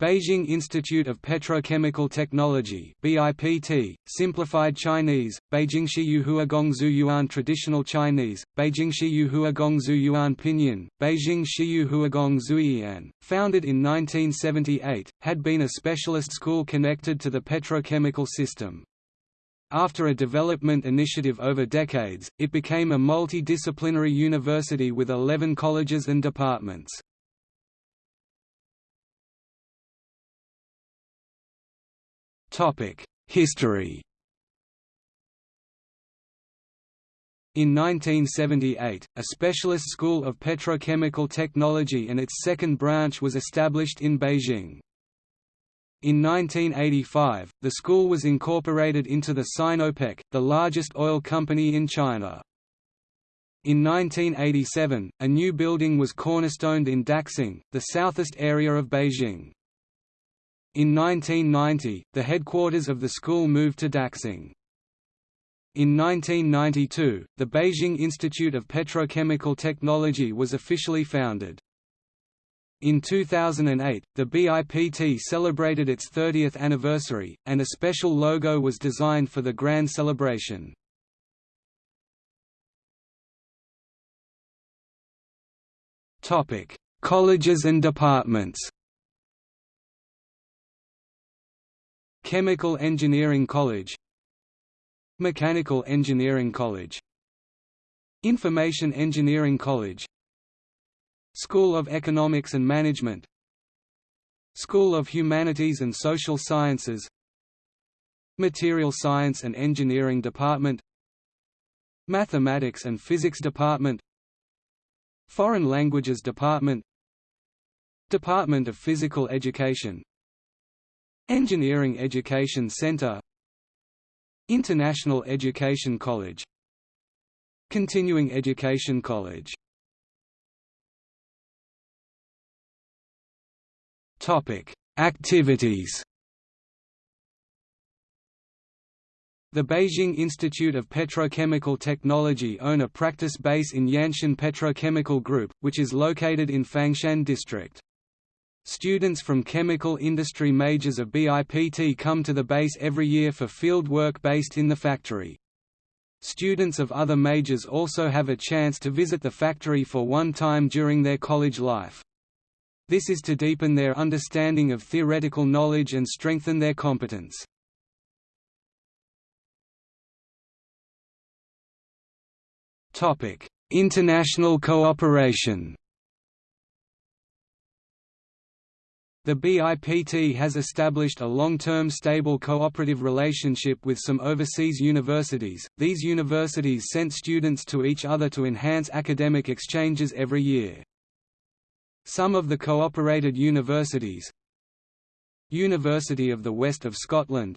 Beijing Institute of Petrochemical Technology BIPT, Simplified Chinese, Beijing Shiyuhuagongzu Yuan Traditional Chinese, Beijing Shiyuhuagongzu Yuan Pinyin, Beijing Shiyuhuagongzu Yian, founded in 1978, had been a specialist school connected to the petrochemical system. After a development initiative over decades, it became a multidisciplinary university with 11 colleges and departments. History In 1978, a specialist school of petrochemical technology and its second branch was established in Beijing. In 1985, the school was incorporated into the Sinopec, the largest oil company in China. In 1987, a new building was cornerstoned in Daxing, the southeast area of Beijing. In 1990, the headquarters of the school moved to Daxing. In 1992, the Beijing Institute of Petrochemical Technology was officially founded. In 2008, the BIPT celebrated its 30th anniversary, and a special logo was designed for the grand celebration. Colleges and departments Chemical Engineering College Mechanical Engineering College Information Engineering College School of Economics and Management School of Humanities and Social Sciences Material Science and Engineering Department Mathematics and Physics Department Foreign Languages Department Department of Physical Education Engineering Education Center International Education College Continuing Education College Topic: Activities. The Beijing Institute of Petrochemical Technology own a practice base in Yanshan Petrochemical Group, which is located in Fangshan District. Students from chemical industry majors of BIPT come to the base every year for field work based in the factory. Students of other majors also have a chance to visit the factory for one time during their college life. This is to deepen their understanding of theoretical knowledge and strengthen their competence. International cooperation The BIPT has established a long-term stable cooperative relationship with some overseas universities. These universities sent students to each other to enhance academic exchanges every year. Some of the cooperated universities University of the West of Scotland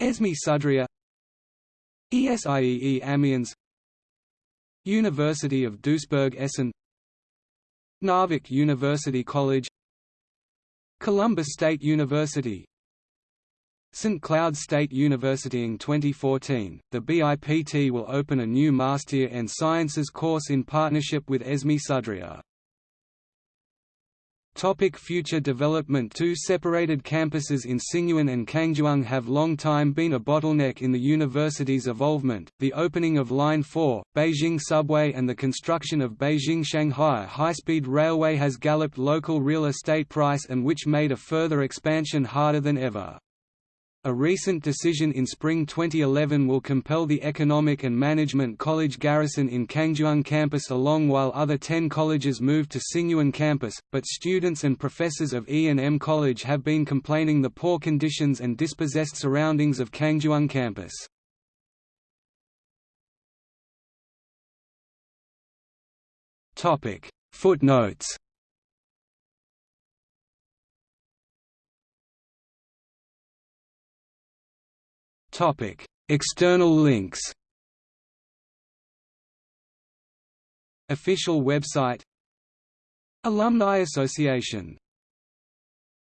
ESME Sudria ESIEE Amiens University of Duisburg Essen Narvik University College Columbus State University St. Cloud State University in 2014, the BIPT will open a new Master in Sciences course in partnership with ESME Sudria. Topic future development Two separated campuses in Xingyuan and Kangzhuang have long time been a bottleneck in the university's evolvement. The opening of Line 4, Beijing Subway and the construction of Beijing-Shanghai high-speed railway has galloped local real estate price and which made a further expansion harder than ever. A recent decision in spring 2011 will compel the Economic and Management College garrison in Kangzhuang campus along while other 10 colleges move to Xingyuan campus, but students and professors of E&M College have been complaining the poor conditions and dispossessed surroundings of Kangzhuang campus. Footnotes External links. Official website Alumni Association